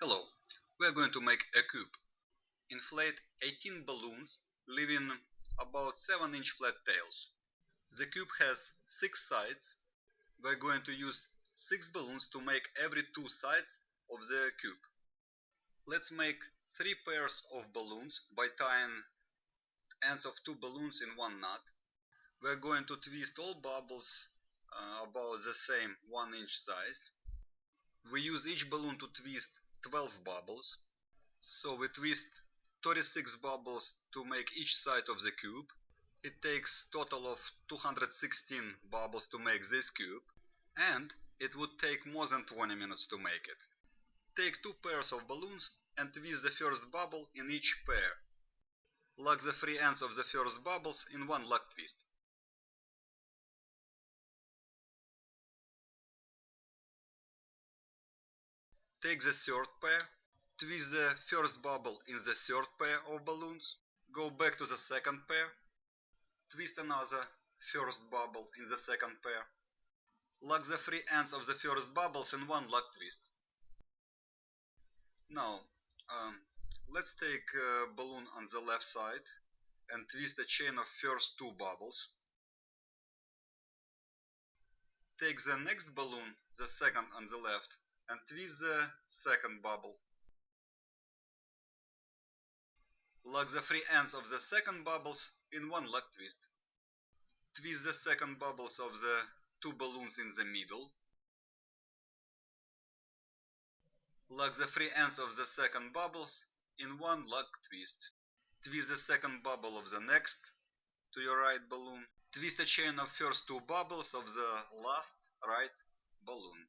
Hello, we are going to make a cube. Inflate 18 balloons leaving about 7 inch flat tails. The cube has 6 sides. We are going to use 6 balloons to make every 2 sides of the cube. Let's make 3 pairs of balloons by tying ends of 2 balloons in one knot. We are going to twist all bubbles uh, about the same 1 inch size. We use each balloon to twist 12 bubbles. So we twist 36 bubbles to make each side of the cube. It takes total of 216 bubbles to make this cube and it would take more than 20 minutes to make it. Take two pairs of balloons and twist the first bubble in each pair. Lock the free ends of the first bubbles in one lock twist. Take the third pair, twist the first bubble in the third pair of balloons, go back to the second pair, twist another first bubble in the second pair, lock the free ends of the first bubbles in one lock twist. Now, um, let's take a balloon on the left side and twist a chain of first two bubbles. Take the next balloon, the second on the left, and twist the second bubble. Lock the free ends of the second bubbles in one lock twist. Twist the second bubbles of the two balloons in the middle. Lock the free ends of the second bubbles in one lock twist. Twist the second bubble of the next to your right balloon. Twist a chain of first two bubbles of the last right balloon.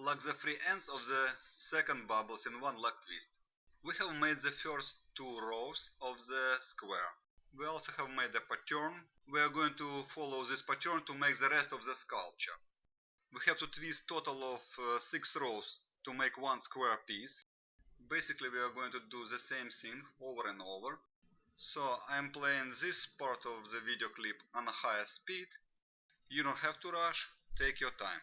Lock the free ends of the second bubbles in one lock twist. We have made the first two rows of the square. We also have made a pattern. We are going to follow this pattern to make the rest of the sculpture. We have to twist total of uh, 6 rows to make one square piece. Basically we are going to do the same thing over and over. So I'm playing this part of the video clip on a higher speed. You don't have to rush, take your time.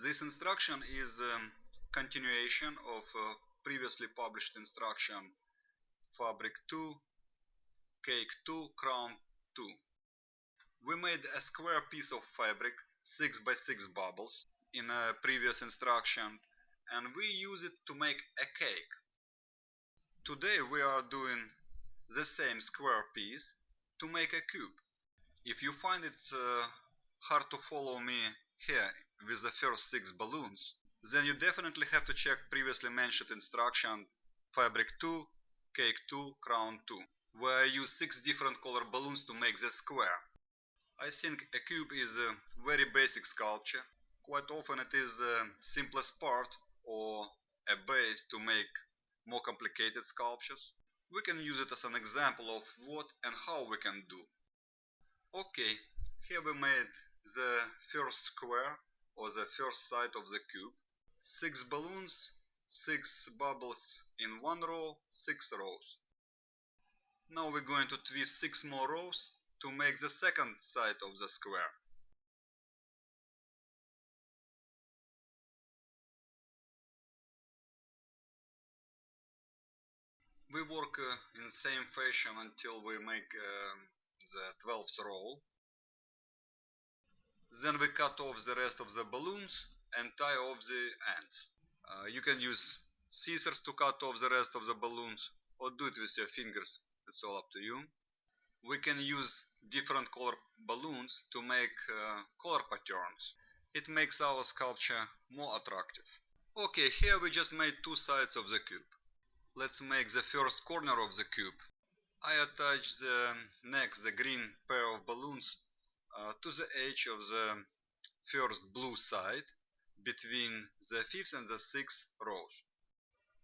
This instruction is a continuation of a previously published instruction Fabric 2, Cake 2, Crown 2. We made a square piece of fabric 6 by 6 bubbles in a previous instruction and we use it to make a cake. Today we are doing the same square piece to make a cube. If you find it uh, hard to follow me here with the first 6 balloons, then you definitely have to check previously mentioned instruction Fabric 2, Cake 2, Crown 2, where I use 6 different color balloons to make the square. I think a cube is a very basic sculpture. Quite often it is the simplest part or a base to make more complicated sculptures. We can use it as an example of what and how we can do. Okay, here we made the first square or the first side of the cube. Six balloons, six bubbles in one row, six rows. Now we're going to twist six more rows to make the second side of the square. We work uh, in same fashion until we make uh, the 12th row. Then we cut off the rest of the balloons and tie off the ends. Uh, you can use scissors to cut off the rest of the balloons or do it with your fingers, it's all up to you. We can use different color balloons to make uh, color patterns. It makes our sculpture more attractive. Okay, here we just made two sides of the cube. Let's make the first corner of the cube. I attach the next the green pair of balloons to the edge of the first blue side between the fifth and the sixth rows.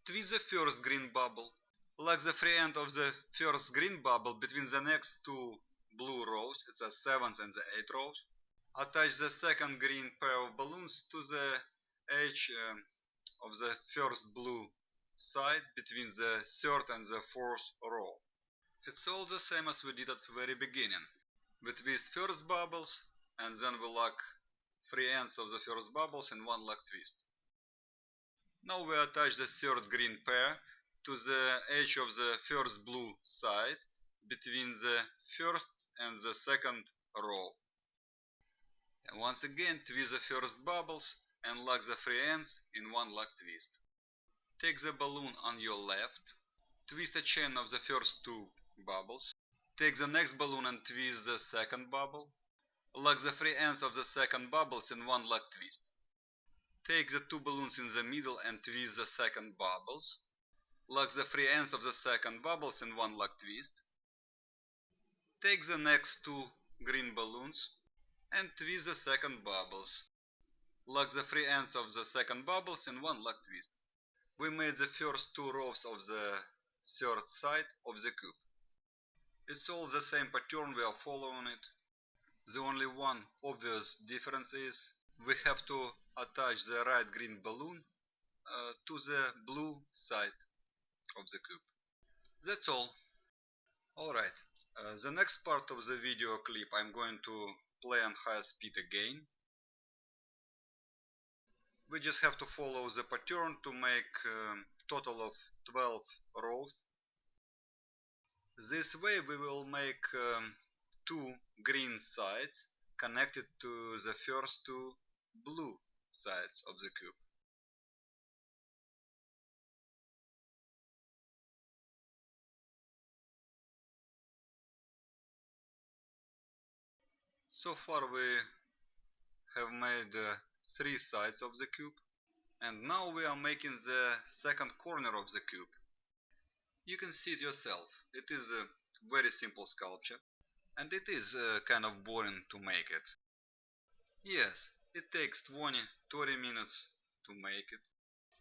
Twist the first green bubble, like the free end of the first green bubble between the next two blue rows, the seventh and the eighth rows. Attach the second green pair of balloons to the edge um, of the first blue side between the third and the fourth row. It's all the same as we did at the very beginning. We twist first bubbles and then we lock three ends of the first bubbles in one lock twist. Now we attach the third green pair to the edge of the first blue side between the first and the second row. And once again twist the first bubbles and lock the free ends in one lock twist. Take the balloon on your left, twist a chain of the first two bubbles, take the next balloon and twist the second bubble, lock the free ends of the second bubbles in one lock twist. Take the two balloons in the middle and twist the second bubbles, lock the free ends of the second bubbles in one lock twist. Take the next two green balloons and twist the second bubbles. Lock the free ends of the second bubbles in one lock twist. We made the first two rows of the third side of the cube. It's all the same pattern, we are following it. The only one obvious difference is we have to attach the right green balloon uh, to the blue side of the cube. That's all. Alright, uh, the next part of the video clip I'm going to play on high speed again. We just have to follow the pattern to make um, total of 12 rows. This way we will make um, two green sides connected to the first two blue sides of the cube. So far we have made uh, three sides of the cube and now we are making the second corner of the cube. You can see it yourself, it is a very simple sculpture and it is uh, kind of boring to make it. Yes, it takes 20-30 minutes to make it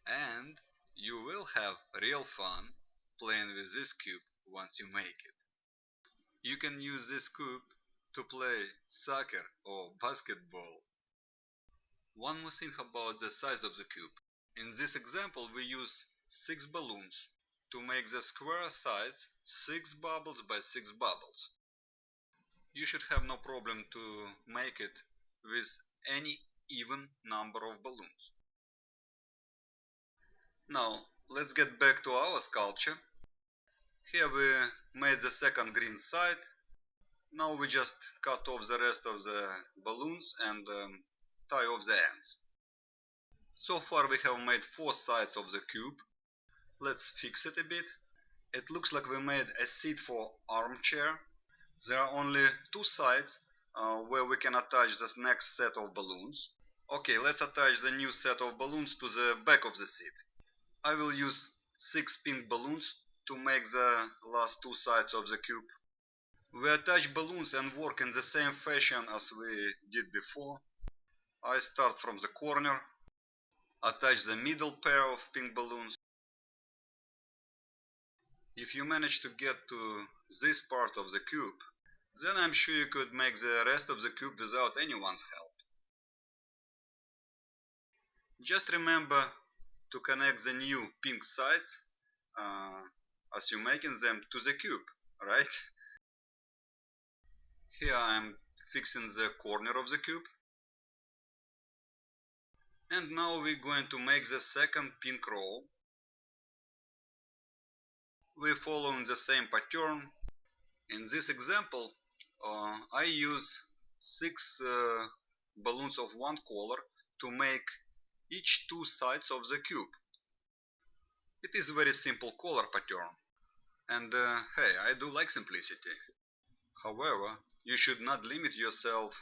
and you will have real fun playing with this cube once you make it. You can use this cube to play soccer or basketball. One more thing about the size of the cube. In this example we use 6 balloons to make the square sides 6 bubbles by 6 bubbles. You should have no problem to make it with any even number of balloons. Now let's get back to our sculpture. Here we made the second green side now we just cut off the rest of the balloons and um, tie off the ends. So far we have made four sides of the cube. Let's fix it a bit. It looks like we made a seat for armchair. There are only two sides uh, where we can attach this next set of balloons. Okay, let's attach the new set of balloons to the back of the seat. I will use six pink balloons to make the last two sides of the cube. We attach balloons and work in the same fashion as we did before. I start from the corner, attach the middle pair of pink balloons. If you manage to get to this part of the cube, then I'm sure you could make the rest of the cube without anyone's help. Just remember to connect the new pink sides uh, as you're making them to the cube, right? Here I'm fixing the corner of the cube. And now we're going to make the second pink row. We're following the same pattern. In this example, uh, I use six uh, balloons of one color to make each two sides of the cube. It is a very simple color pattern. And uh, hey, I do like simplicity. However, you should not limit yourself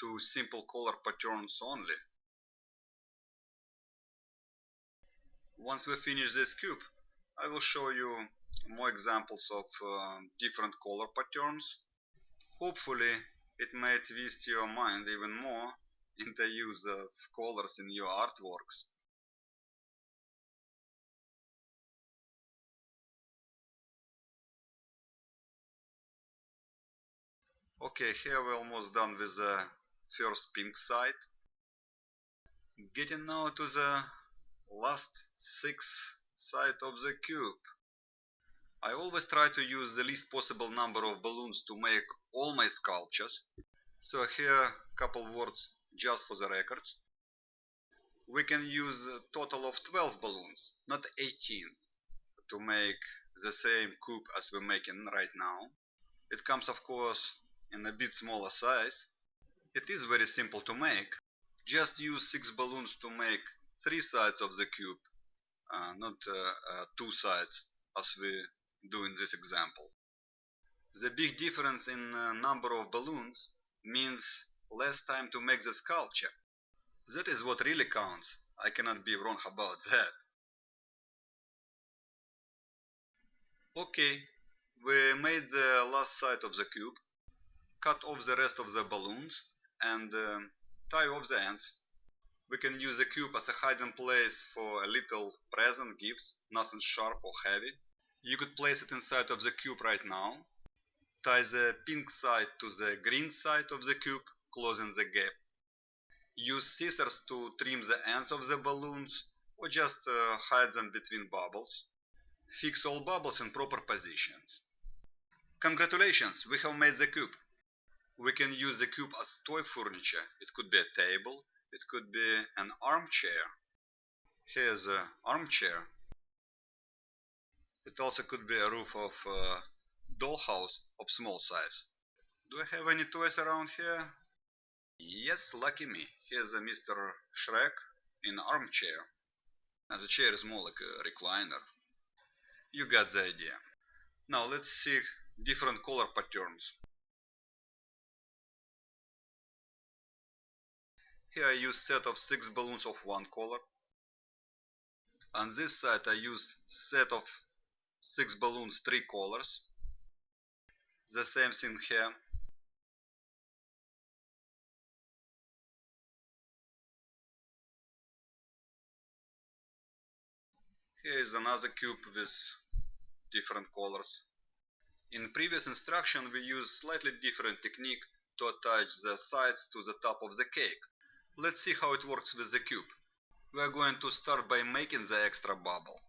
to simple color patterns only. Once we finish this cube, I will show you more examples of uh, different color patterns. Hopefully it may twist your mind even more in the use of colors in your artworks. Okay, here we're almost done with the first pink side. Getting now to the last six side of the cube. I always try to use the least possible number of balloons to make all my sculptures. So here couple words just for the records. we can use a total of 12 balloons, not 18, to make the same cube as we're making right now. It comes of course in a bit smaller size. It is very simple to make. Just use 6 balloons to make 3 sides of the cube, uh, not uh, uh, 2 sides as we do in this example. The big difference in uh, number of balloons means less time to make the sculpture. That is what really counts. I cannot be wrong about that. Okay, we made the last side of the cube, cut off the rest of the balloons and uh, tie off the ends. We can use the cube as a hiding place for a little present gifts, nothing sharp or heavy. You could place it inside of the cube right now. Tie the pink side to the green side of the cube, closing the gap. Use scissors to trim the ends of the balloons or just uh, hide them between bubbles. Fix all bubbles in proper positions. Congratulations, we have made the cube. We can use the cube as toy furniture. It could be a table, it could be an armchair. Here's an armchair. It also could be a roof of a dollhouse of small size. Do I have any toys around here? Yes, lucky me. Here's a Mr. Shrek in armchair. And the chair is more like a recliner. You got the idea. Now let's see different color patterns. Here I use set of 6 balloons of one color. On this side I use set of 6 balloons 3 colors. The same thing here. Here is another cube with different colors. In previous instruction we used slightly different technique to attach the sides to the top of the cake. Let's see how it works with the cube. We are going to start by making the extra bubble.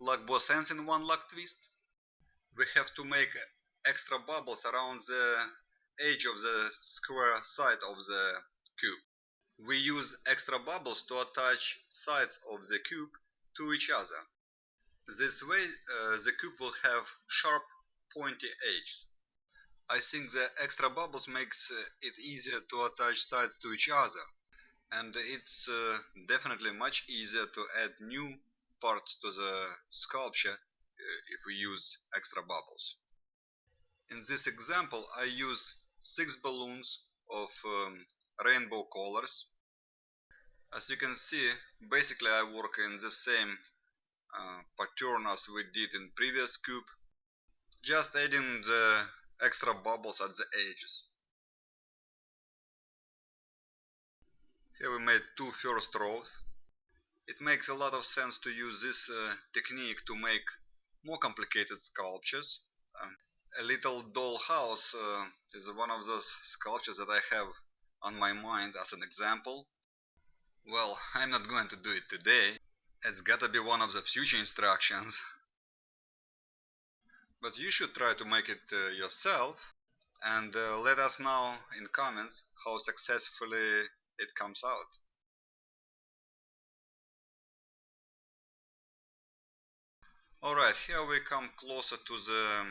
Lock both ends in one lock twist. We have to make extra bubbles around the edge of the square side of the cube. We use extra bubbles to attach sides of the cube to each other. This way uh, the cube will have sharp pointy edges. I think the extra bubbles makes uh, it easier to attach sides to each other and it's uh, definitely much easier to add new parts to the sculpture uh, if we use extra bubbles. In this example I use 6 balloons of um, rainbow colors. As you can see basically I work in the same uh, pattern as we did in previous cube just adding the extra bubbles at the edges. Here we made two first rows. It makes a lot of sense to use this uh, technique to make more complicated sculptures. Um, a little doll house uh, is one of those sculptures that I have on my mind as an example. Well, I'm not going to do it today. It's gotta be one of the future instructions. But you should try to make it uh, yourself and uh, let us know in comments how successfully it comes out. Alright, here we come closer to the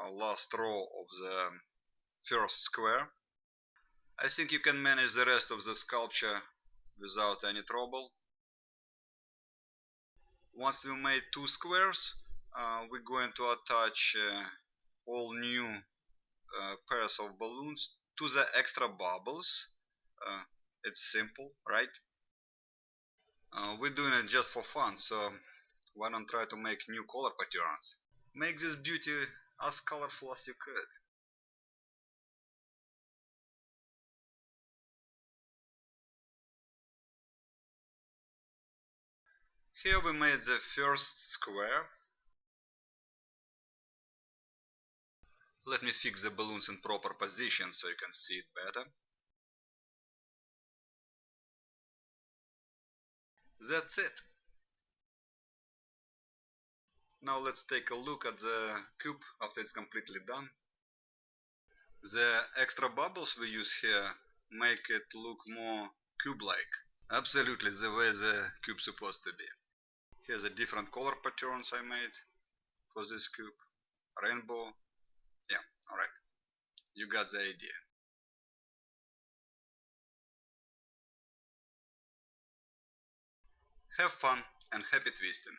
uh, last row of the first square. I think you can manage the rest of the sculpture without any trouble. Once we made two squares, uh, we're going to attach uh, all new uh, pairs of balloons to the extra bubbles uh, it's simple, right? Uh, we're doing it just for fun, so why don't try to make new color patterns? Make this beauty as colorful as you could. Here we made the first square. Let me fix the balloons in proper position so you can see it better. That's it. Now let's take a look at the cube after it's completely done. The extra bubbles we use here make it look more cube-like. Absolutely the way the cube supposed to be. Here's the different color patterns I made for this cube. Rainbow. Yeah, alright. You got the idea. Have fun and happy twisting.